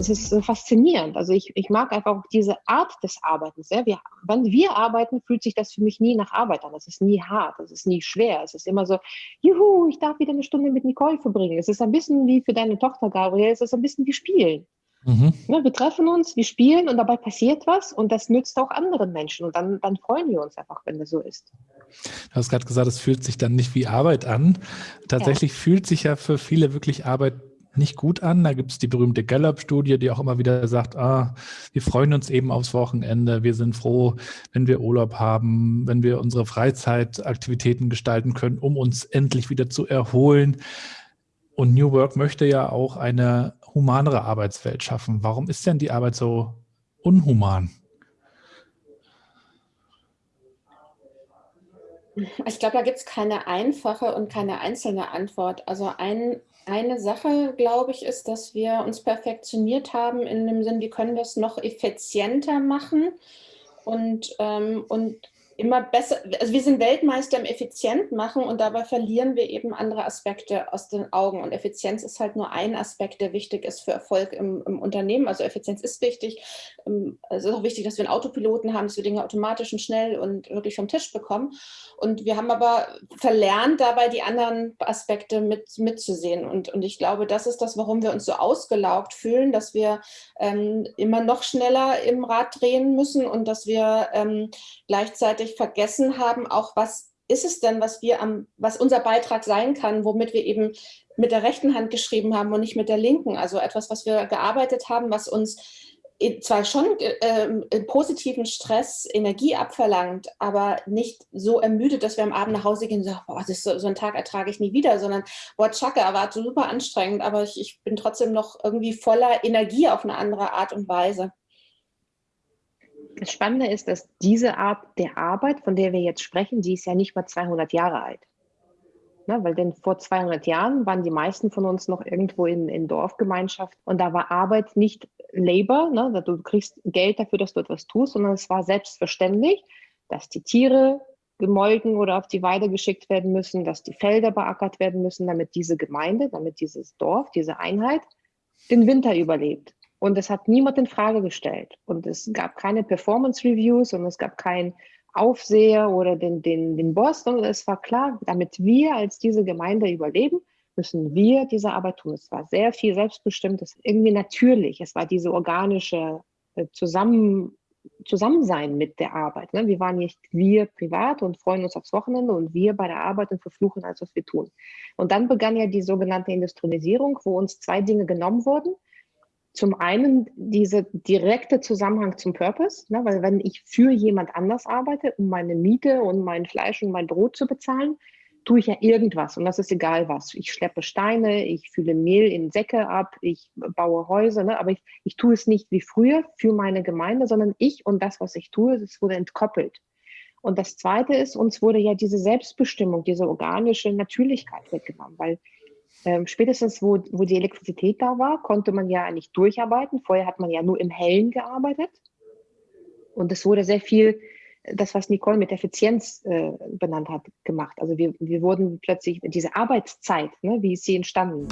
es ist so faszinierend. Also ich, ich mag einfach auch diese Art des Arbeitens. Ja? Wir, wenn wir arbeiten, fühlt sich das für mich nie nach Arbeit an. Es ist nie hart, es ist nie schwer. Es ist immer so, juhu, ich darf wieder eine Stunde mit Nicole verbringen. Es ist ein bisschen wie für deine Tochter, Gabriel, es ist ein bisschen wie Spielen. Mhm. Ja, wir treffen uns, wir spielen und dabei passiert was und das nützt auch anderen Menschen und dann, dann freuen wir uns einfach, wenn das so ist. Du hast gerade gesagt, es fühlt sich dann nicht wie Arbeit an. Tatsächlich ja. fühlt sich ja für viele wirklich Arbeit nicht gut an. Da gibt es die berühmte Gallup-Studie, die auch immer wieder sagt, ah, wir freuen uns eben aufs Wochenende, wir sind froh, wenn wir Urlaub haben, wenn wir unsere Freizeitaktivitäten gestalten können, um uns endlich wieder zu erholen. Und New Work möchte ja auch eine humanere Arbeitswelt schaffen. Warum ist denn die Arbeit so unhuman? Ich glaube, da gibt es keine einfache und keine einzelne Antwort. Also ein, eine Sache, glaube ich, ist, dass wir uns perfektioniert haben in dem Sinn, wie können wir es noch effizienter machen und, ähm, und immer besser, also wir sind Weltmeister im Effizient machen und dabei verlieren wir eben andere Aspekte aus den Augen. Und Effizienz ist halt nur ein Aspekt, der wichtig ist für Erfolg im, im Unternehmen. Also Effizienz ist wichtig. Ähm, es ist auch wichtig, dass wir einen Autopiloten haben, dass wir Dinge automatisch und schnell und wirklich vom Tisch bekommen. Und wir haben aber verlernt, dabei die anderen Aspekte mit, mitzusehen. Und, und ich glaube, das ist das, warum wir uns so ausgelaugt fühlen, dass wir ähm, immer noch schneller im Rad drehen müssen und dass wir ähm, gleichzeitig völlig vergessen haben, auch was ist es denn, was wir am, was unser Beitrag sein kann, womit wir eben mit der rechten Hand geschrieben haben und nicht mit der linken. Also etwas, was wir gearbeitet haben, was uns zwar schon äh, positiven Stress Energie abverlangt, aber nicht so ermüdet, dass wir am Abend nach Hause gehen und sagen, boah, das so, so einen Tag ertrage ich nie wieder, sondern, boah, Chaka war super anstrengend, aber ich, ich bin trotzdem noch irgendwie voller Energie auf eine andere Art und Weise. Das Spannende ist, dass diese Art der Arbeit, von der wir jetzt sprechen, die ist ja nicht mal 200 Jahre alt. Ne, weil denn vor 200 Jahren waren die meisten von uns noch irgendwo in, in Dorfgemeinschaft und da war Arbeit nicht Labor, ne, du kriegst Geld dafür, dass du etwas tust, sondern es war selbstverständlich, dass die Tiere gemolken oder auf die Weide geschickt werden müssen, dass die Felder beackert werden müssen, damit diese Gemeinde, damit dieses Dorf, diese Einheit den Winter überlebt. Und es hat niemand in Frage gestellt. Und es gab keine Performance-Reviews und es gab keinen Aufseher oder den, den, den Boss, sondern es war klar, damit wir als diese Gemeinde überleben, müssen wir diese Arbeit tun. Es war sehr viel selbstbestimmt, es irgendwie natürlich. Es war diese organische äh, Zusammen, Zusammensein mit der Arbeit. Ne? Wir waren nicht wir privat und freuen uns aufs Wochenende und wir bei der Arbeit und verfluchen alles, was wir tun. Und dann begann ja die sogenannte Industrialisierung, wo uns zwei Dinge genommen wurden zum einen dieser direkte Zusammenhang zum Purpose, ne, weil wenn ich für jemand anders arbeite, um meine Miete und mein Fleisch und mein Brot zu bezahlen, tue ich ja irgendwas und das ist egal was. Ich schleppe Steine, ich fülle Mehl in Säcke ab, ich baue Häuser, ne, aber ich, ich tue es nicht wie früher für meine Gemeinde, sondern ich und das, was ich tue, das wurde entkoppelt. Und das Zweite ist, uns wurde ja diese Selbstbestimmung, diese organische Natürlichkeit weggenommen, weil ähm, spätestens, wo, wo die Elektrizität da war, konnte man ja nicht durcharbeiten. Vorher hat man ja nur im Hellen gearbeitet. Und es wurde sehr viel, das, was Nicole mit Effizienz äh, benannt hat, gemacht. Also wir, wir wurden plötzlich, diese Arbeitszeit, ne, wie ist sie entstanden?